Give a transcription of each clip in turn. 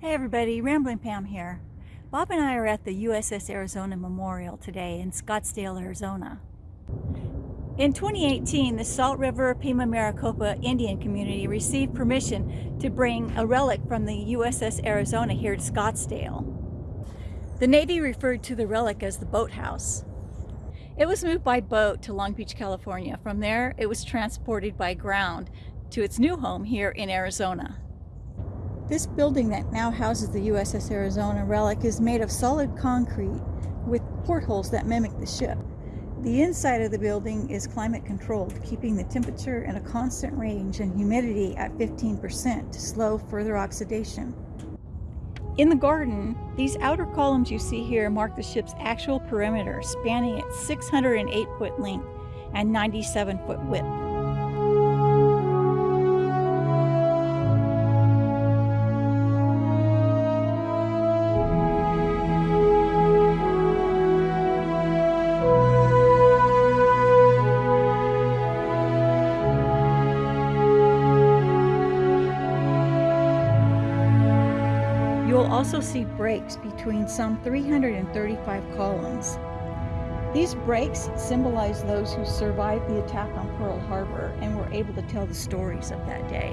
Hey everybody, Rambling Pam here. Bob and I are at the USS Arizona Memorial today in Scottsdale, Arizona. In 2018, the Salt River Pima Maricopa Indian community received permission to bring a relic from the USS Arizona here to Scottsdale. The Navy referred to the relic as the boathouse. It was moved by boat to Long Beach, California. From there, it was transported by ground to its new home here in Arizona. This building that now houses the USS Arizona relic is made of solid concrete with portholes that mimic the ship. The inside of the building is climate controlled, keeping the temperature in a constant range and humidity at 15% to slow further oxidation. In the garden, these outer columns you see here mark the ship's actual perimeter, spanning its 608 foot length and 97 foot width. You'll also see breaks between some 335 columns. These breaks symbolize those who survived the attack on Pearl Harbor and were able to tell the stories of that day.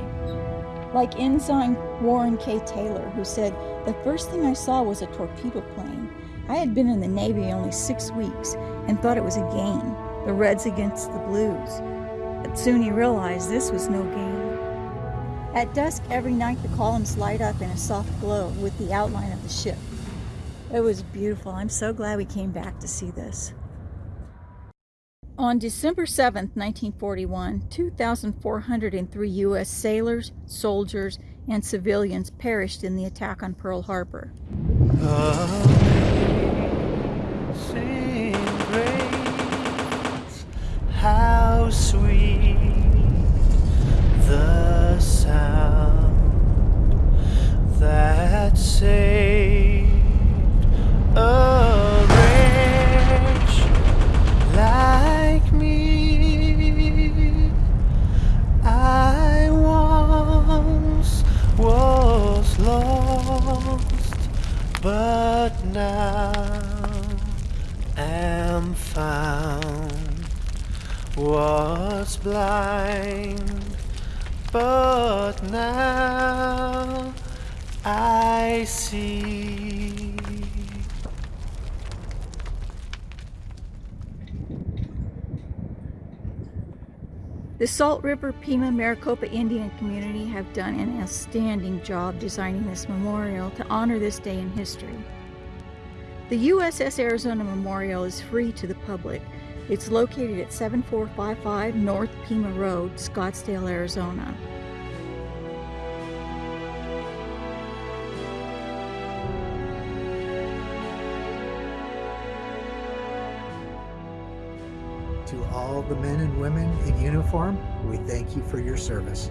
Like Ensign Warren K. Taylor, who said, The first thing I saw was a torpedo plane. I had been in the Navy only six weeks and thought it was a game, the Reds against the Blues. But soon he realized this was no game. At dusk every night the columns light up in a soft glow with the outline of the ship. It was beautiful. I'm so glad we came back to see this. On December 7, 1941, 2,403 U.S. sailors, soldiers, and civilians perished in the attack on Pearl Harbor. Ah, Amazing but now am found. Was blind, but now I see. The Salt River Pima Maricopa Indian community have done an outstanding job designing this memorial to honor this day in history. The USS Arizona Memorial is free to the public. It's located at 7455 North Pima Road, Scottsdale, Arizona. To all the men and women in uniform, we thank you for your service.